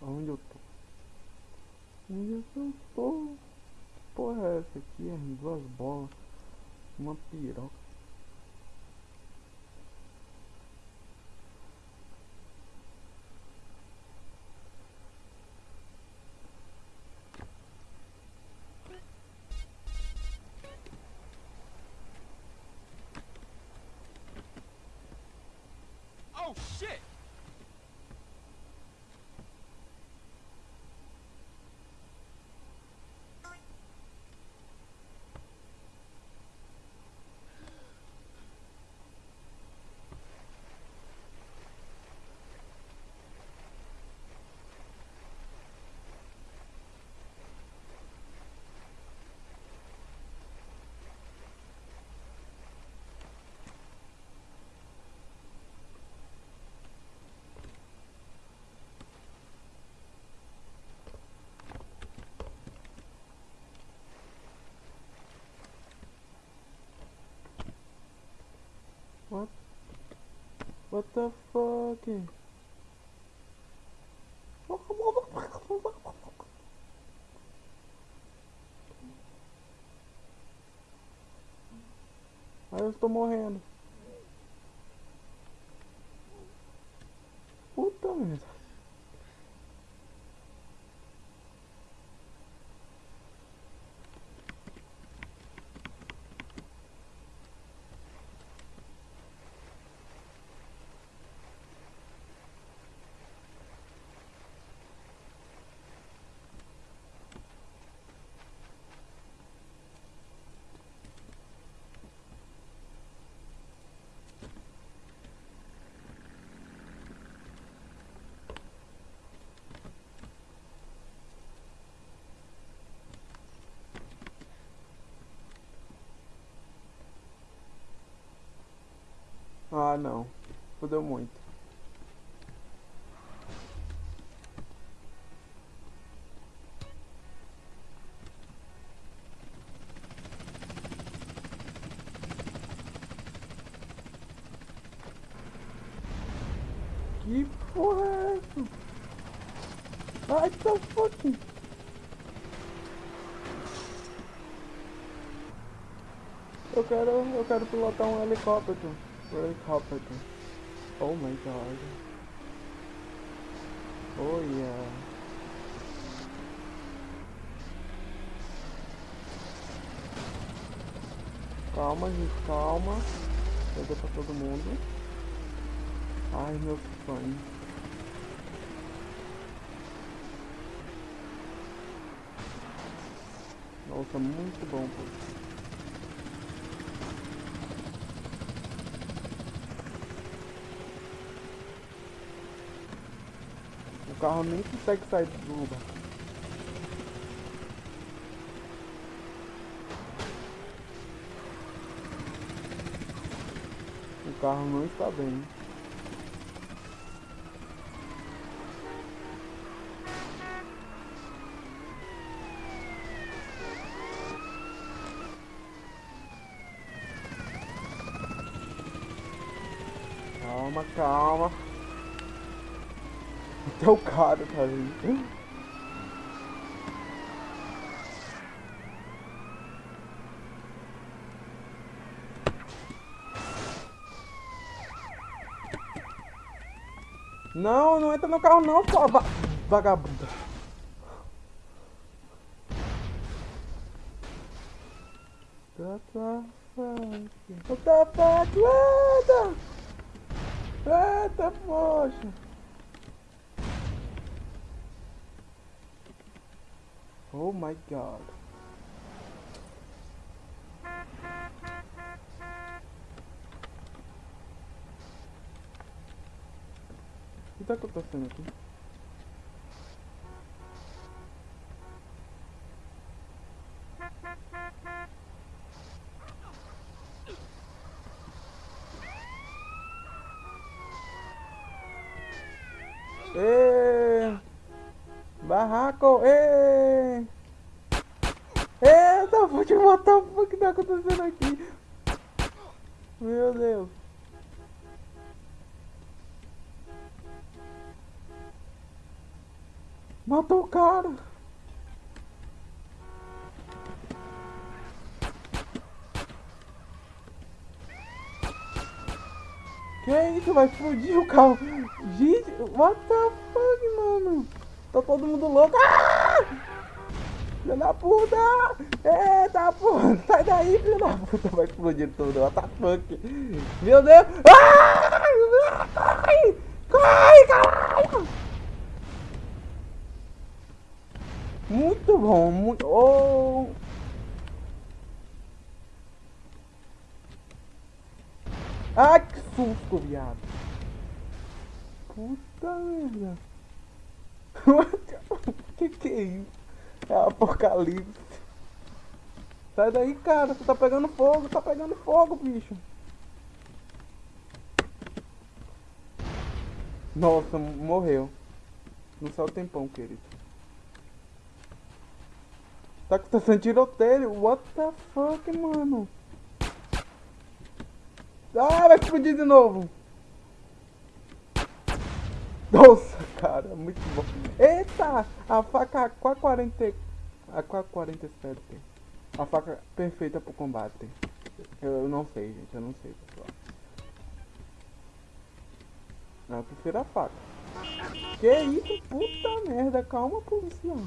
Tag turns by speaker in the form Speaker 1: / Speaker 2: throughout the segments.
Speaker 1: Onde eu tô? Onde eu tô? Que porra é essa aqui? É duas bolas. Uma piroca.
Speaker 2: Oh shit!
Speaker 1: What? What the fuck? Aí eu estou morrendo. Puta merda. Ah não. Fudeu muito. Que porra é essa? Ai, tá. Eu quero, eu quero pilotar um helicóptero. Um helicóptero. Oh my god. Oh yeah. Calma, gente, calma. Pega pra todo mundo. Ai, meu sonho. Nossa, muito bom, pô. O carro nem consegue sair do lugar. O carro não está bem. Calma, calma. Até o cara tá ali. Não, não entra no carro não, sua va vagabunda. What the fuck? What the fuck? Eita! Poxa! Oh my god. O que tá acontecendo aqui? Barraco! Ê! Eita, vou te matar o que tá acontecendo aqui? Meu Deus! Matou o cara. Que isso? Vai explodir o carro. Gente, what the fuck, mano? Tá todo mundo louco. Ah! Filha da puta! Eita porra! Sai daí, filha da puta! Vai explodir tudo. What the fuck? Meu Deus! Ah! Corre! Corre, caralho! Muito bom, muito... Oh! Ai, que susto, viado. Puta merda. que que é isso? É apocalipse. Sai daí, cara. Você tá pegando fogo, tá pegando fogo, bicho. Nossa, morreu. Não saiu tempão, querido. Tá acontecendo tiroteio. What the fuck, mano? Ah, vai explodir de novo. Nossa, cara, muito bom. Eita, a faca AK-40... AK-47. A faca perfeita pro combate. Eu, eu, não sei, gente, eu não sei, pessoal. Eu prefiro a faca. Que isso? Puta merda, calma, policial.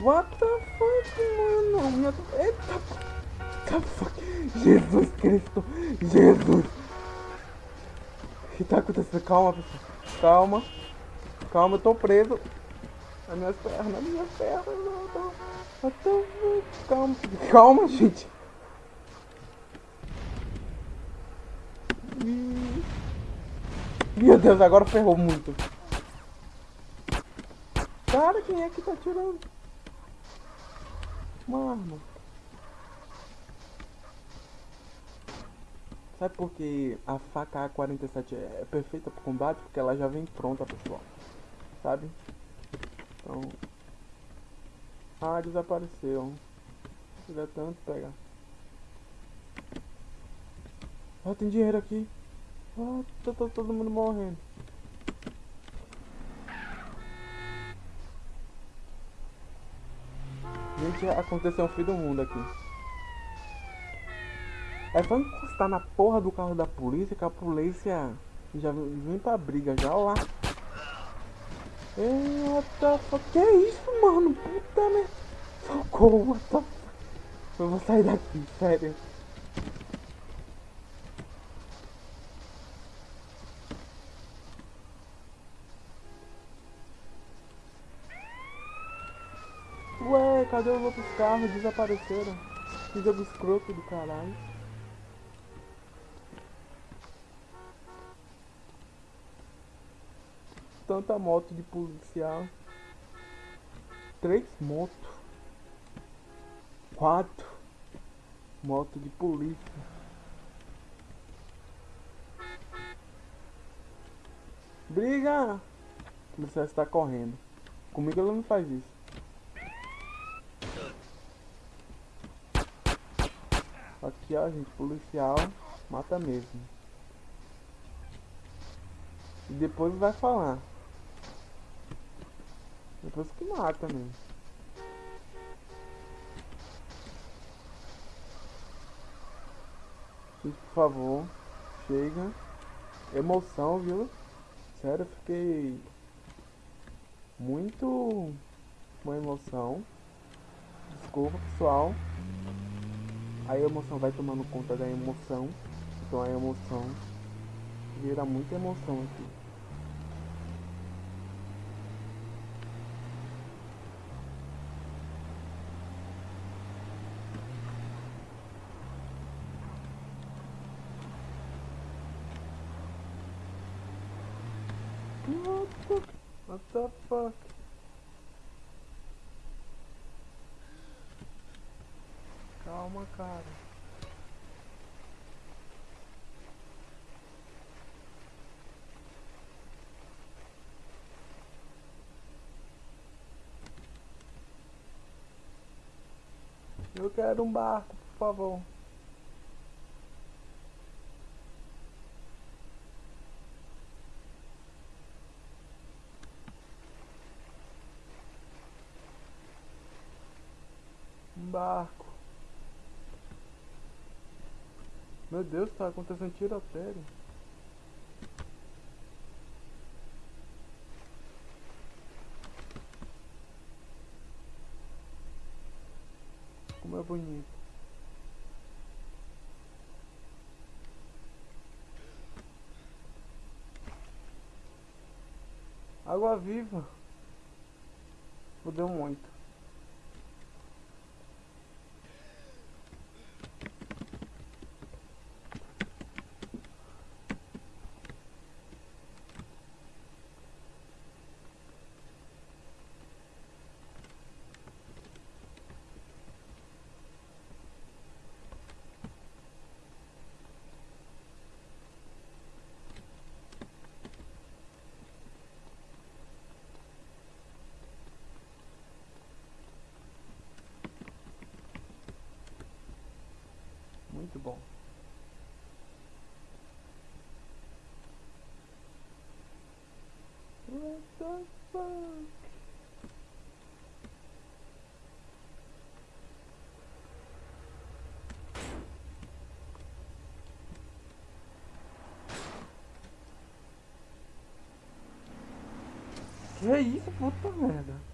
Speaker 1: What the fuck, mano? Minha... Eita, Jesus Cristo! Jesus! Que tá acontecendo? Calma, pessoal. Calma. Calma, eu tô preso. As minhas pernas, as minhas pernas. Não, tô... Eu tô... Calma. Calma, gente. Meu Deus, agora ferrou muito. Cara, quem é que tá tirando? Mano. Sabe por que a faca A47 é perfeita para combate? Porque ela já vem pronta, pessoal. Sabe? Então... Ah, desapareceu. Queria tanto pegar. Ah, tem dinheiro aqui. Ah, tá, tá todo mundo morrendo. Gente, aconteceu um fim do mundo aqui. É só encostar na porra do carro da polícia que a polícia já vem pra briga já, lá. Eita, que isso, mano? Puta, né? Socorro, what the Eu vou sair daqui, sério. Ué, cadê os outros carros? Desapareceram. Jogo escroto do caralho. Tanta moto de policial. Três motos. Quatro. Moto de polícia. Briga! O policial está correndo. Comigo ela não faz isso. Aqui ó, gente, policial mata mesmo. E depois vai falar. Depois que mata mesmo. Gente, por favor, chega. Emoção, viu? Sério, fiquei muito com emoção. Desculpa, pessoal. A emoção vai tomando conta da emoção. Então a emoção vira muita emoção aqui. The, what the fuck? Calma, cara. Eu quero um barco, por favor. Barco. Meu Deus, tá acontecendo tiroteio. Como é bonito. Água viva. Fudeu muito. Muito bom. What the fuck? Que isso, puta merda.